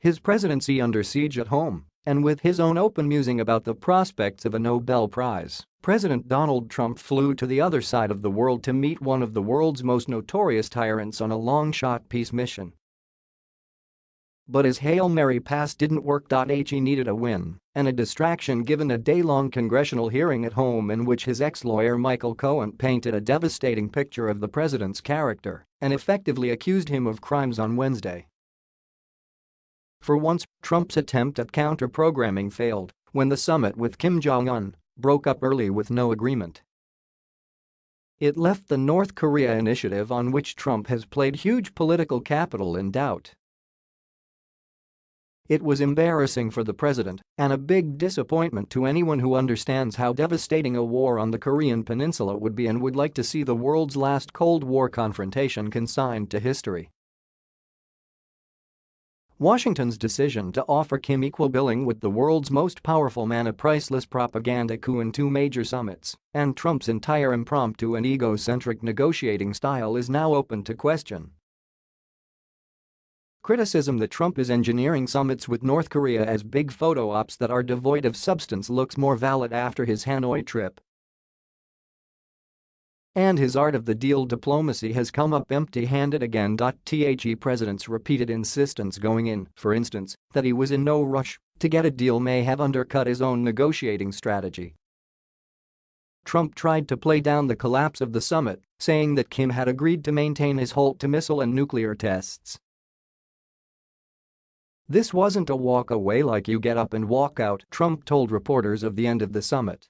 His presidency under siege at home, and with his own open musing about the prospects of a Nobel Prize, President Donald Trump flew to the other side of the world to meet one of the world's most notorious tyrants on a long-shot peace mission. But his Hail Mary pass didn't work. He needed a win and a distraction given a day-long congressional hearing at home in which his ex-lawyer Michael Cohen painted a devastating picture of the president's character and effectively accused him of crimes on Wednesday. For once, Trump's attempt at counter-programming failed when the summit with Kim Jong-un broke up early with no agreement. It left the North Korea initiative on which Trump has played huge political capital in doubt. It was embarrassing for the president and a big disappointment to anyone who understands how devastating a war on the Korean peninsula would be and would like to see the world's last Cold War confrontation consigned to history. Washington's decision to offer Kim equal billing with the world's most powerful man a priceless propaganda coup in two major summits, and Trump's entire impromptu and egocentric negotiating style is now open to question. Criticism that Trump is engineering summits with North Korea as big photo ops that are devoid of substance looks more valid after his Hanoi trip. And his art of the deal diplomacy has come up empty-handed again. The president's repeated insistence going in, for instance, that he was in no rush to get a deal may have undercut his own negotiating strategy. Trump tried to play down the collapse of the summit, saying that Kim had agreed to maintain his halt to missile and nuclear tests this wasn't a walk away like you get up and walk out, Trump told reporters of the end of the summit.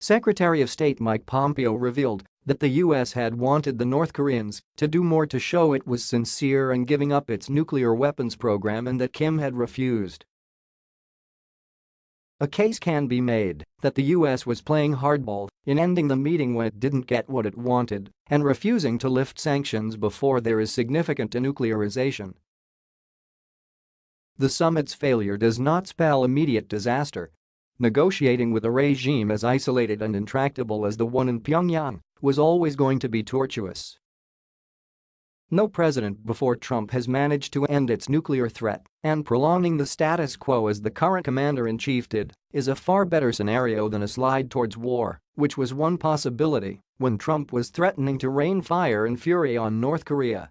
Secretary of State Mike Pompeo revealed that the U.S. had wanted the North Koreans to do more to show it was sincere in giving up its nuclear weapons program and that Kim had refused. A case can be made that the U.S. was playing hardball in ending the meeting when it didn't get what it wanted and refusing to lift sanctions before there is significant denuclearization the summit's failure does not spell immediate disaster. Negotiating with a regime as isolated and intractable as the one in Pyongyang was always going to be tortuous. No president before Trump has managed to end its nuclear threat, and prolonging the status quo as the current commander-in-chief did is a far better scenario than a slide towards war, which was one possibility when Trump was threatening to rain fire and fury on North Korea